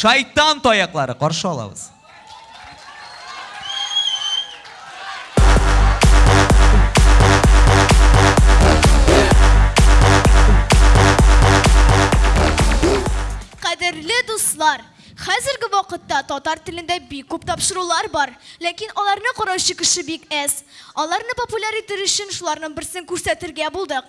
Шайтан таяклары каршы алабыз. Кадерле дуслар, Хәзерге вакытта татар телендә бик күп тапшырулар бар, ләкин аларны караучы кеше бик әз. Аларны популяр итер өчен шуларның берсен күрсәтергә булдык.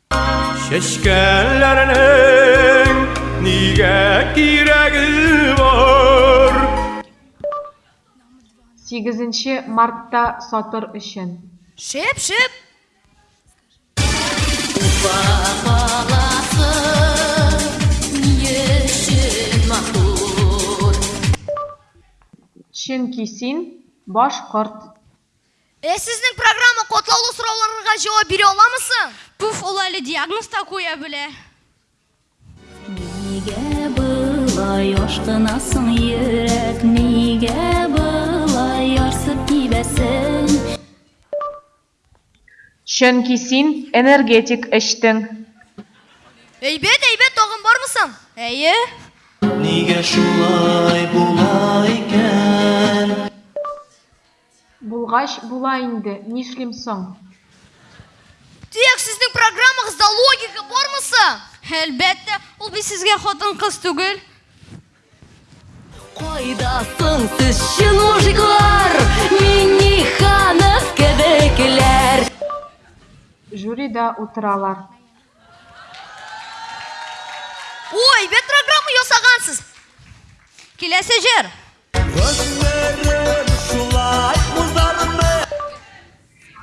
Чәчкәләрнең нигә кирәге бар? 8 мартта сатыр өчен. Шеп, шеп! Чөнки син башкорт. Э, сезнең программа катлаулы сорауларга җавап бирә аламы соң? Пуф, ул әле диагноз та куя белә. Нигә былай ашкынасың йөрәк, нигә былай ярсып тибәсең? Чөнки син энергетик эчтең. Әйбәт, әйбәт, тагын бармы соң? Әйе. Нигә шулай була икән? Булгач, була инде, нишлим соң? Төяк сезнең программагызда логика бармы соң? Әлбәттә, ул бит сезгә хатын-кыз түгел. Кайда соң сез чын мужиклар, Минниханов кебекләр? Жюрида утыралар. О, әйбәт программа ясагансыз! Киләсе җыр.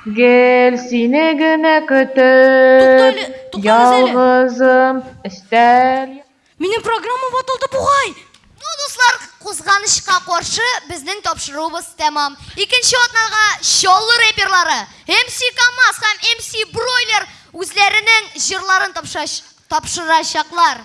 Гел сине генә көтеп, ялгызым өстәл. Минем программа ватылды бугай. Ну, дуслар, кузганычка каршы безнең тапшыруыбыз тәмам. Икенче атнага Чаллы реперлары, МС КАМАЗ һәм МС Бройлер үзләренең җырларын тапшырачаклар.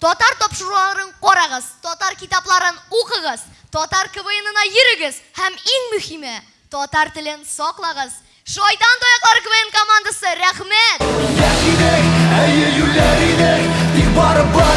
Татар тапшыруларын карагыз, татар китапларын укыгыз, татар КВНына йөрегез һәм иң мөхиме, татар телен саклагыз! Шайтан таяклары КВН командасы, рәхмәт! Яшь идек, әйе юләр идек, тик барыбар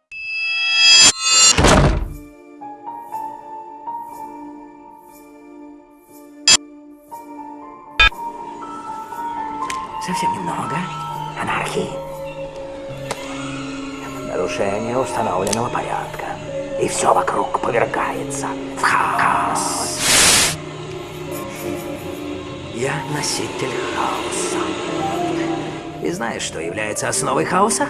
Совсем немного. Анархии. Нарушение установленного порядка. И все вокруг повергается в хаос. Я носитель хаоса. И знаешь, что является основой хаоса?